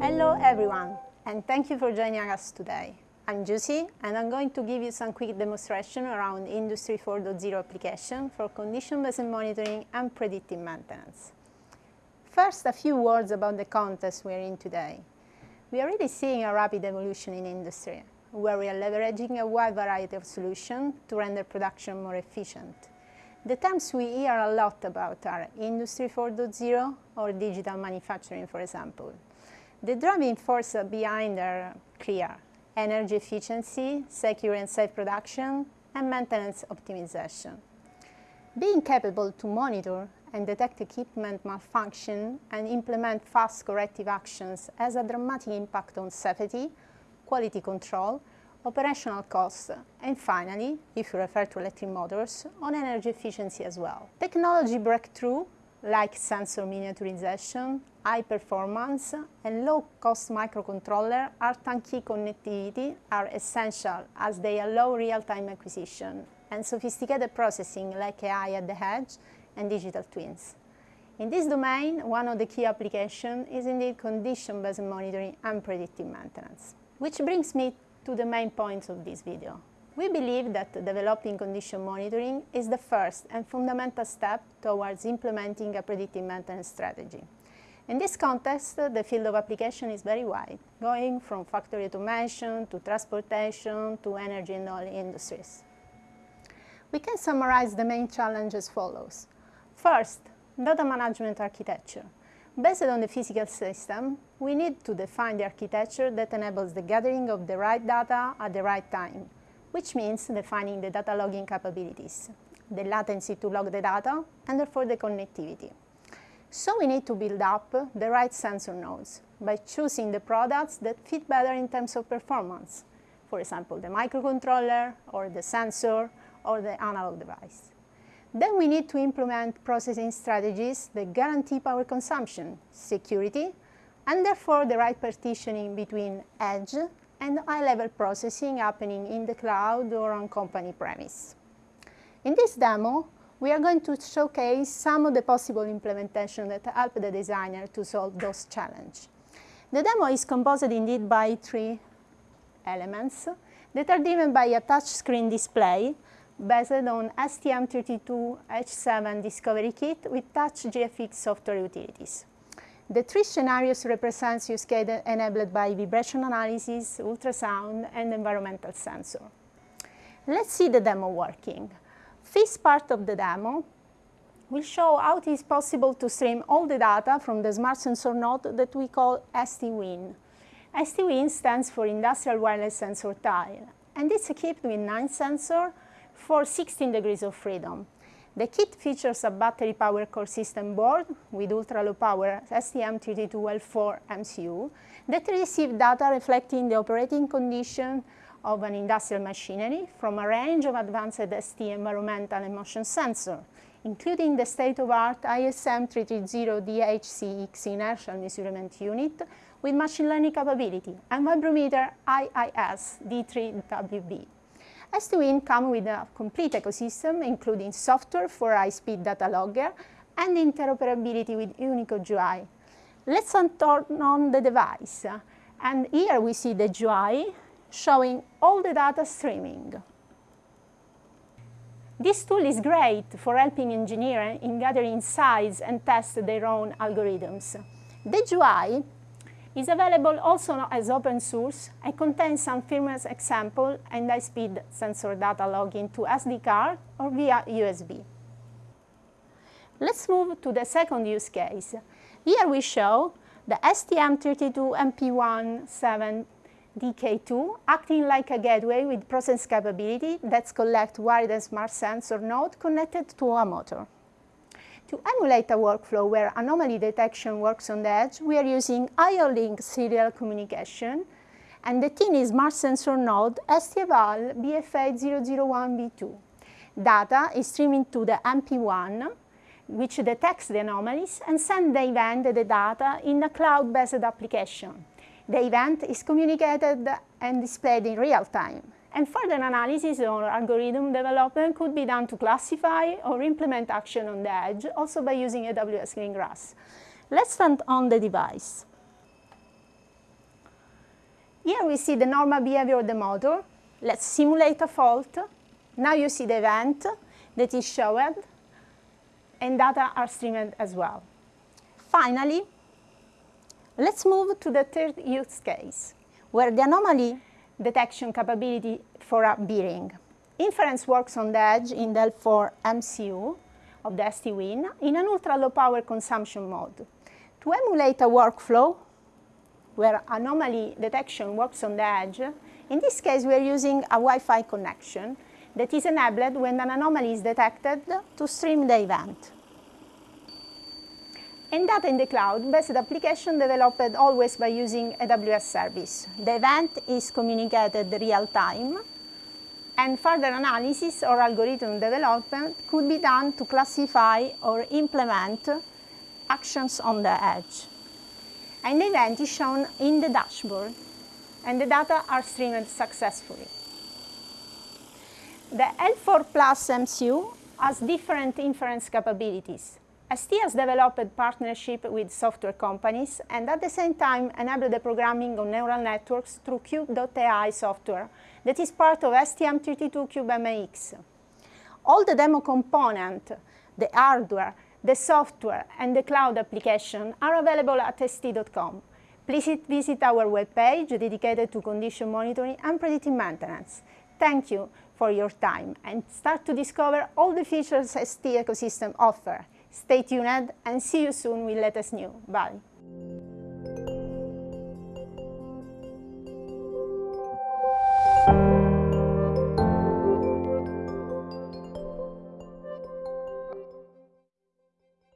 Hello everyone, and thank you for joining us today. I'm Giusy, and I'm going to give you some quick demonstration around Industry 4.0 application for condition-based monitoring and predictive maintenance. First, a few words about the context we're in today. We are really seeing a rapid evolution in industry, where we are leveraging a wide variety of solutions to render production more efficient. The terms we hear a lot about are Industry 4.0 or digital manufacturing, for example. The driving force behind are clear. Energy efficiency, secure and safe production, and maintenance optimization. Being capable to monitor and detect equipment malfunction and implement fast corrective actions has a dramatic impact on safety, quality control, operational costs, and finally, if you refer to electric motors, on energy efficiency as well. Technology breakthrough, like sensor miniaturization, high performance, and low-cost microcontroller RTAN-key connectivity are essential as they allow real-time acquisition and sophisticated processing like AI at the edge and digital twins. In this domain, one of the key applications is indeed condition-based monitoring and predictive maintenance. Which brings me to the main points of this video. We believe that developing condition monitoring is the first and fundamental step towards implementing a predictive maintenance strategy. In this context, the field of application is very wide, going from factory automation to transportation to energy and oil industries. We can summarize the main challenge as follows. First, data management architecture. Based on the physical system, we need to define the architecture that enables the gathering of the right data at the right time, which means defining the data logging capabilities, the latency to log the data, and therefore the connectivity. So we need to build up the right sensor nodes by choosing the products that fit better in terms of performance. For example, the microcontroller, or the sensor, or the analog device. Then we need to implement processing strategies that guarantee power consumption, security, and therefore the right partitioning between edge and high-level processing happening in the cloud or on company premise. In this demo, we are going to showcase some of the possible implementations that help the designer to solve those challenges. The demo is composed indeed by three elements that are driven by a touchscreen display based on STM32H7 Discovery Kit with TouchGFX software utilities. The three scenarios represent use case enabled by vibration analysis, ultrasound, and environmental sensor. Let's see the demo working. This part of the demo will show how it is possible to stream all the data from the smart sensor node that we call STWIN. STWIN stands for Industrial Wireless Sensor Tile, and it's equipped with nine sensors for 16 degrees of freedom. The kit features a battery power core system board with ultra-low power STM32L4 MCU that receive data reflecting the operating condition of an industrial machinery from a range of advanced ST environmental and motion sensor, including the state-of-art ISM330DHCX inertial measurement unit with machine learning capability and vibrometer IIS D3WB. STWIN comes with a complete ecosystem, including software for high-speed data logger and interoperability with Unicode UI. Let's turn on the device, and here we see the UI showing all the data streaming. This tool is great for helping engineers in gathering insights and test their own algorithms. The UI is available also as open source and contains some firmware example and high-speed sensor data logging to SD card or via USB. Let's move to the second use case. Here we show the STM32MP17DK2 acting like a gateway with process capability that collects wired smart sensor node connected to a motor. To emulate a workflow where anomaly detection works on the edge, we are using IO-Link serial communication and the TINI Smart Sensor Node STEVAL BFA001B2. Data is streaming to the MP1, which detects the anomalies and sends the event the data in a cloud-based application. The event is communicated and displayed in real time, And further analysis or algorithm development could be done to classify or implement action on the edge, also by using AWS Greengrass. Let's stand on the device. Here we see the normal behavior of the motor. Let's simulate a fault. Now you see the event that is shown, and data are streamed as well. Finally, let's move to the third use case, where the anomaly detection capability for a bearing. Inference works on the edge in the L4 MCU of the STWIN in an ultra-low power consumption mode. To emulate a workflow where anomaly detection works on the edge, in this case we are using a Wi-Fi connection that is enabled when an anomaly is detected to stream the event. And data in the cloud based application developed always by using AWS service. The event is communicated real time and further analysis or algorithm development could be done to classify or implement actions on the edge. And the event is shown in the dashboard and the data are streamed successfully. The L4 Plus MCU has different inference capabilities. ST has developed partnership with software companies and at the same time enabled the programming of neural networks through Cube.ai software that is part of STM32Cube All the demo component, the hardware, the software and the cloud application are available at st.com. Please visit our webpage dedicated to condition monitoring and predictive maintenance. Thank you for your time and start to discover all the features ST ecosystem offer. Stay tuned and see you soon with latest news. Bye.